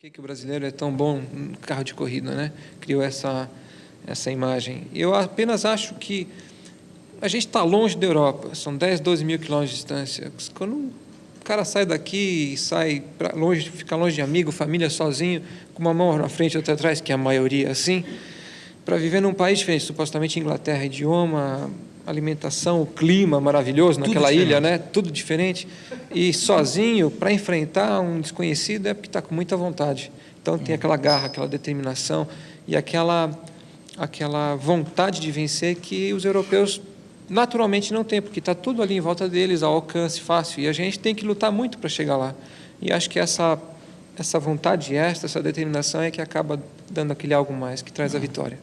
que, que o brasileiro é tão bom no carro de corrida, né? Criou essa, essa imagem. Eu apenas acho que a gente está longe da Europa, são 10, 12 mil quilômetros de distância. Quando o cara sai daqui e sai para longe, fica longe de amigo, família, sozinho, com uma mão na frente e outra atrás, que é a maioria assim, para viver num país diferente, supostamente Inglaterra, idioma, alimentação, o clima maravilhoso naquela ilha, né? Tudo diferente. E sozinho, para enfrentar um desconhecido, é porque está com muita vontade. Então tem aquela garra, aquela determinação e aquela, aquela vontade de vencer que os europeus naturalmente não têm, porque está tudo ali em volta deles, ao alcance fácil. E a gente tem que lutar muito para chegar lá. E acho que essa, essa vontade extra, essa determinação é que acaba dando aquele algo mais, que traz a vitória.